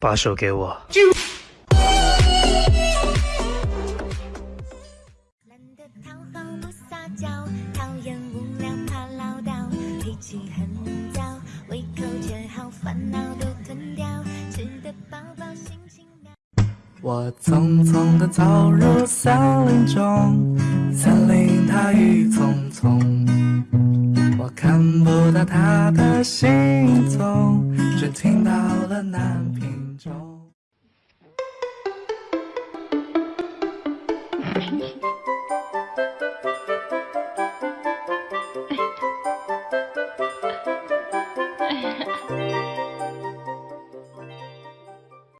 把手给我。我匆匆地走入森林中，森雨匆匆，我看不到他的行踪，只听到了南屏钟。